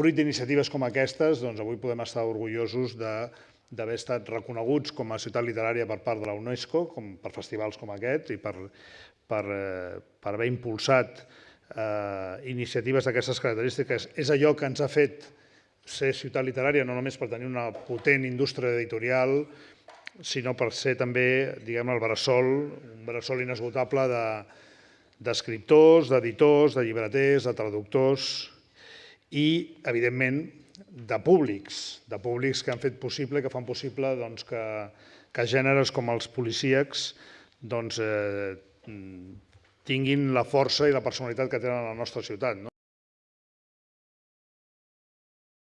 fruit d'iniciatives com aquestes, doncs avui podem estar orgullosos d'haver estat reconeguts com a ciutat literària per part de la UNESCO, com per festivals com aquest i per, per, eh, per haver impulsat eh, iniciatives d'aquestes característiques. És allò que ens ha fet ser ciutat literària, no només per tenir una potent indústria editorial, sinó per ser també, diguem el bressol, un bressol inesgotable d'escriptors, de, d'editors, de llibreters, de traductors i, evidentment, de públics, de públics que han fet possible, que fan possible doncs, que, que gèneres com els policíacs doncs, eh, tinguin la força i la personalitat que tenen a la nostra ciutat. No?